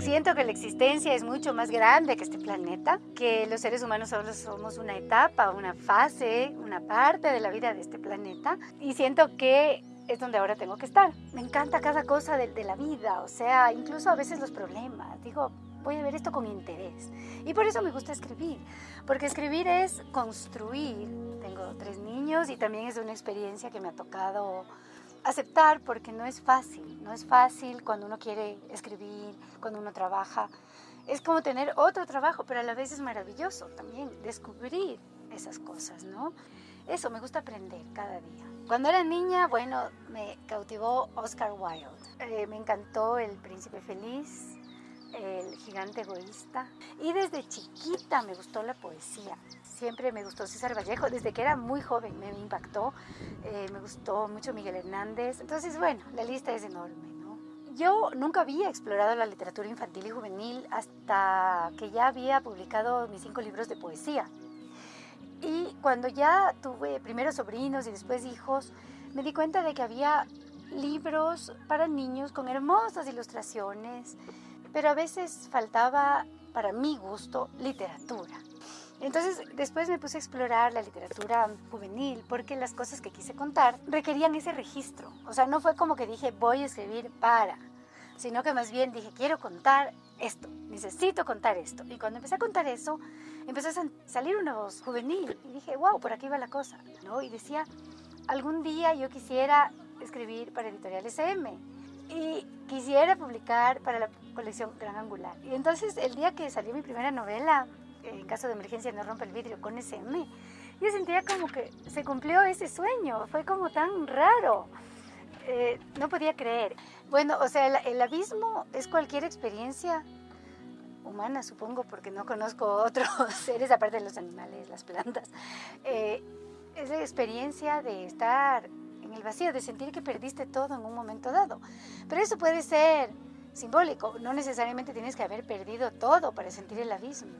Siento que la existencia es mucho más grande que este planeta, que los seres humanos solo somos una etapa, una fase, una parte de la vida de este planeta y siento que es donde ahora tengo que estar. Me encanta cada cosa de, de la vida, o sea, incluso a veces los problemas. Digo, voy a ver esto con interés. Y por eso me gusta escribir, porque escribir es construir. Tengo tres niños y también es una experiencia que me ha tocado aceptar porque no es fácil, no es fácil cuando uno quiere escribir, cuando uno trabaja. Es como tener otro trabajo, pero a la vez es maravilloso también descubrir esas cosas, ¿no? Eso, me gusta aprender cada día. Cuando era niña, bueno, me cautivó Oscar Wilde. Eh, me encantó El Príncipe Feliz, El Gigante Egoísta. Y desde chiquita me gustó la poesía siempre me gustó César Vallejo, desde que era muy joven me impactó, eh, me gustó mucho Miguel Hernández, entonces bueno, la lista es enorme. ¿no? Yo nunca había explorado la literatura infantil y juvenil hasta que ya había publicado mis cinco libros de poesía. Y cuando ya tuve primero sobrinos y después hijos, me di cuenta de que había libros para niños con hermosas ilustraciones, pero a veces faltaba, para mi gusto, literatura. Entonces después me puse a explorar la literatura juvenil porque las cosas que quise contar requerían ese registro. O sea, no fue como que dije voy a escribir para, sino que más bien dije quiero contar esto, necesito contar esto. Y cuando empecé a contar eso, empezó a salir una voz juvenil y dije, wow, por aquí va la cosa. ¿no? Y decía, algún día yo quisiera escribir para Editorial SM y quisiera publicar para la colección Gran Angular. Y entonces el día que salió mi primera novela, en caso de emergencia no rompe el vidrio con ese M. Yo sentía como que se cumplió ese sueño, fue como tan raro. Eh, no podía creer. Bueno, o sea, el, abismo es cualquier experiencia humana, supongo, porque no conozco otros seres aparte de los animales, las plantas. Eh, es la experiencia de estar en el vacío, de sentir que perdiste todo en un momento dado. Pero eso puede ser simbólico, no necesariamente tienes que haber perdido todo para sentir el abismo.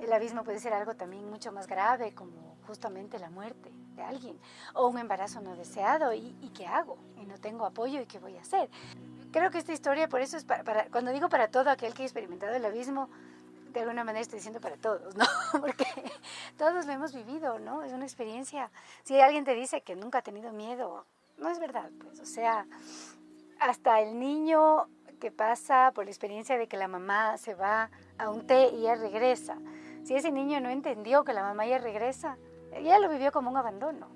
El abismo puede ser algo también mucho más grave, como justamente la muerte de alguien, o un embarazo no deseado, ¿y, qué hago? Y no tengo apoyo, ¿y qué voy a hacer? Creo que esta historia, por eso es para, cuando digo para todo aquel que ha experimentado el abismo, de alguna manera estoy diciendo para todos, ¿no? Porque todos lo hemos vivido, ¿no? Es una experiencia. Si alguien te dice que nunca ha tenido miedo, no es verdad, pues, o sea, hasta el niño que pasa por la experiencia de que la mamá se va a un té y ella regresa, si ese niño no entendió que la mamá ya regresa, ya lo vivió como un abandono.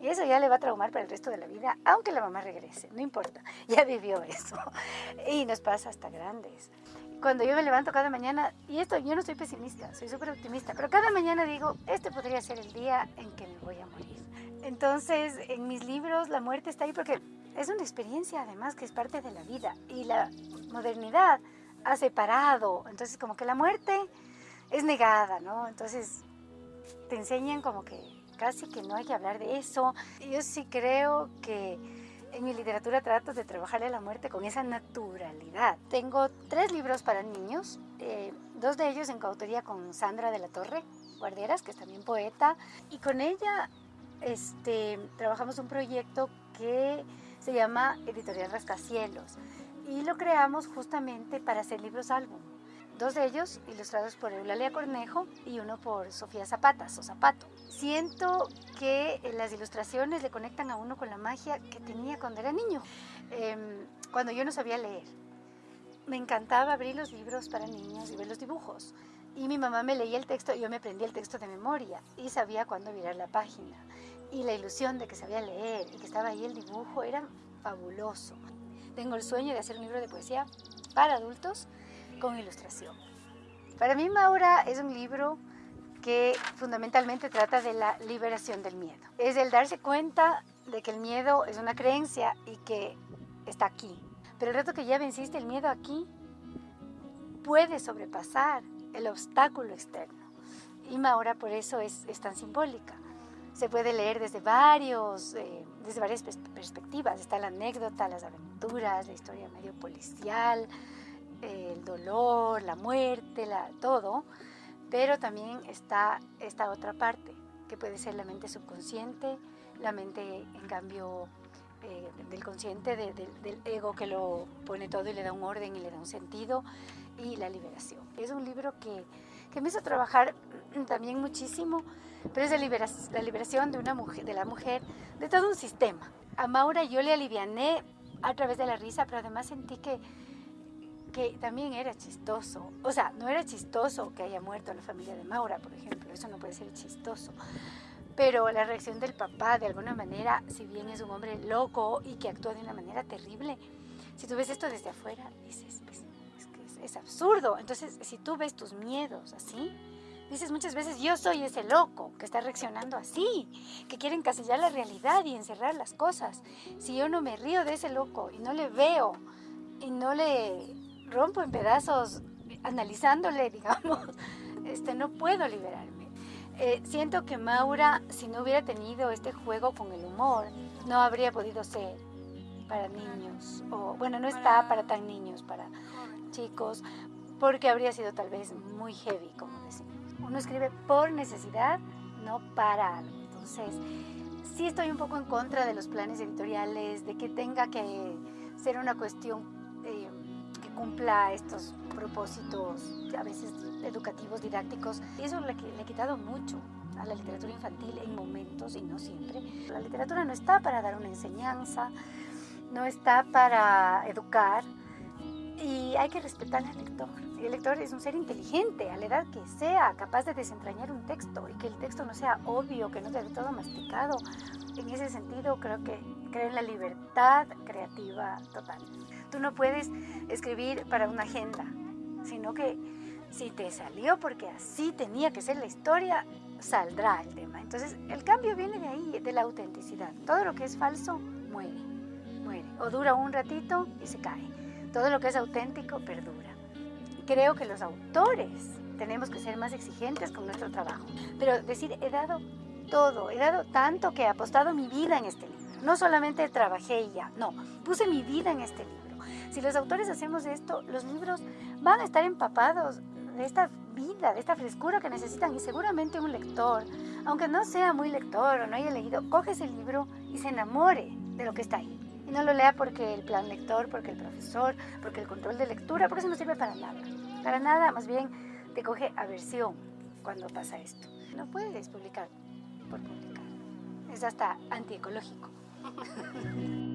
Y eso ya le va a traumar para el resto de la vida, aunque la mamá regrese, no importa, ya vivió eso. Y nos pasa hasta grandes. Cuando yo me levanto cada mañana, y esto yo no soy pesimista, soy súper optimista, pero cada mañana digo, este podría ser el día en que me voy a morir. Entonces, en mis libros la muerte está ahí porque es una experiencia además que es parte de la vida y la modernidad ha separado. Entonces, como que la muerte es negada, ¿no? Entonces te enseñan como que casi que no hay que hablar de eso. Yo sí creo que en mi literatura trato de trabajarle la muerte con esa naturalidad. Tengo tres libros para niños, eh, dos de ellos en coautoría con Sandra de la Torre Guarderas, que es también poeta, y con ella este, trabajamos un proyecto que se llama Editorial Rascacielos y lo creamos justamente para hacer libros álbum dos de ellos ilustrados por Eulalia Cornejo y uno por Sofía Zapatas o Zapato. Siento que las ilustraciones le conectan a uno con la magia que tenía cuando era niño, em, cuando yo no sabía leer. Me encantaba abrir los libros para niños y ver los dibujos. Y mi mamá me leía el texto y yo me aprendía el texto de memoria y sabía cuándo mirar la página. Y la ilusión de que sabía leer y que estaba ahí el dibujo era fabuloso. Tengo el sueño de hacer un libro de poesía para adultos con ilustración. Para mí Maura es un libro que fundamentalmente trata de la liberación del miedo. Es el darse cuenta de que el miedo es una creencia y que está aquí. Pero el rato que ya venciste el miedo aquí, puedes sobrepasar el obstáculo externo. Y Maura por eso es, tan simbólica. Se puede leer desde, varios, eh, desde varias perspectivas. Está la anécdota, las aventuras, la historia medio policial, el dolor, la muerte, la, todo, pero también está esta otra parte, que puede ser la mente subconsciente, la mente, en cambio, eh, del consciente, del ego que lo pone todo y le da un orden y le da un sentido, y la liberación. Es un libro que, que me hizo trabajar también muchísimo, pero es la liberación de, una mujer, de la mujer, de todo un sistema. A Maura yo le aliviané a través de la risa, pero además sentí que, que también era chistoso. O sea, no era chistoso que haya muerto la familia de Maura, por ejemplo, eso no puede ser chistoso. Pero la reacción del papá, de alguna manera, si bien es un hombre loco y que actúa de una manera terrible, si tú ves esto desde afuera, dices, pues, es absurdo. Entonces, si tú ves tus miedos así, dices muchas veces, yo soy ese loco que está reaccionando así, que quiere encasillar la realidad y encerrar las cosas. Si yo no me río de ese loco y no le veo y no le rompo en pedazos analizándole, digamos, este, no puedo liberarme. Eh, siento que Maura, si no hubiera tenido este juego con el humor, no habría podido ser para niños, o bueno, no está para tan niños, para chicos, porque habría sido tal vez muy heavy, como decimos. Uno escribe por necesidad, no para algo. Entonces, sí estoy un poco en contra de los planes editoriales, de que tenga que ser una cuestión eh, que cumpla estos propósitos, a veces educativos, didácticos. Y eso le, le he quitado mucho a la literatura infantil en momentos y no siempre. La literatura no está para dar una enseñanza, no está para educar y hay que respetar al lector el lector es un ser inteligente, a la edad que sea, capaz de desentrañar un texto y que el texto no sea obvio, que no sea todo masticado. En ese sentido, creo que creo en la libertad creativa total. Tú no puedes escribir para una agenda, sino que si te salió porque así tenía que ser la historia, saldrá el tema. Entonces, el cambio viene de ahí, de la autenticidad. Todo lo que es falso muere, muere. O dura un ratito y se cae. Todo lo que es auténtico perdura creo que los autores tenemos que ser más exigentes con nuestro trabajo. Pero decir, he dado todo, he dado tanto que he apostado mi vida en este libro. No solamente trabajé y ya, no, puse mi vida en este libro. Si los autores hacemos esto, los libros van a estar empapados de esta vida, de esta frescura que necesitan y seguramente un lector, aunque no sea muy lector o no haya leído, coge ese libro y se enamore de lo que está ahí. Y no lo lea porque el plan lector, porque el profesor, porque el control de lectura, porque eso no sirve para nada. Para nada, más bien te coge aversión cuando pasa esto. No puedes publicar por publicar. Es hasta antiecológico.